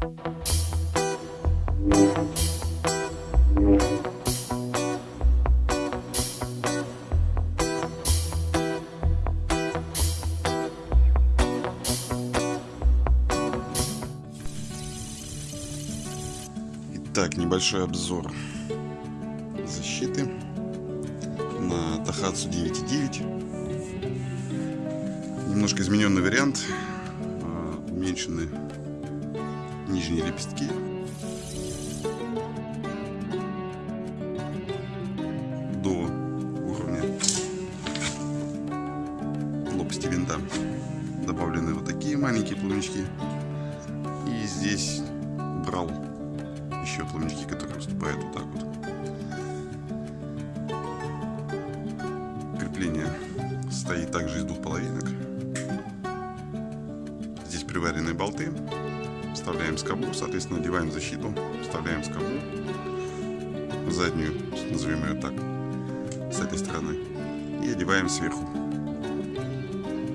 Итак, небольшой обзор защиты на Тахацу 9.9. Немножко измененный вариант. А, Уменьшены нижние лепестки. До уровня лопасти винта. Добавлены вот такие маленькие плавнички. И здесь брал еще плавнички, которые выступают вот так вот. Крепление стоит также из двух половинок. Здесь приваренные болты. Вставляем скобу, соответственно, одеваем защиту, вставляем скобу, заднюю, назовем ее так, с этой стороны, и одеваем сверху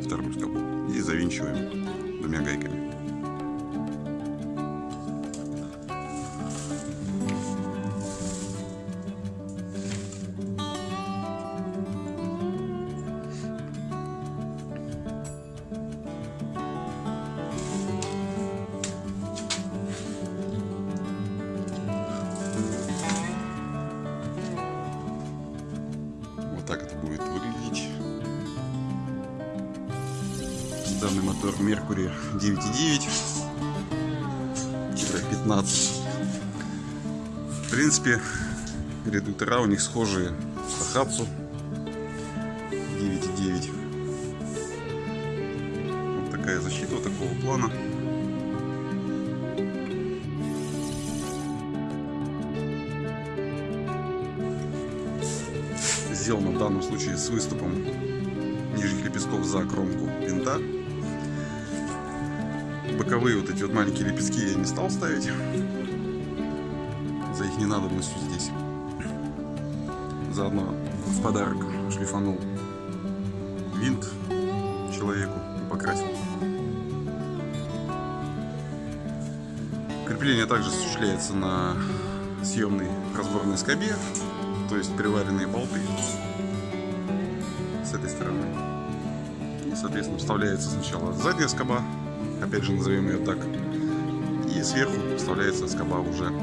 вторую скобу. И завинчиваем двумя гайками. Вот так это будет выглядеть. Данный мотор Mercury 9.9-15. В принципе, редуктора у них схожие с Тахатсу 9.9. Вот такая защита такого плана. Сделано в данном случае с выступом нижних лепестков за кромку винта. Боковые вот эти вот маленькие лепестки я не стал ставить за их ненадобностью здесь. Заодно в подарок шлифанул винт человеку и покрасил. Крепление также осуществляется на съемной разборной скобе то есть приваренные болты с этой стороны. И, соответственно, вставляется сначала задняя скоба, опять же назовем ее так, и сверху вставляется скоба уже.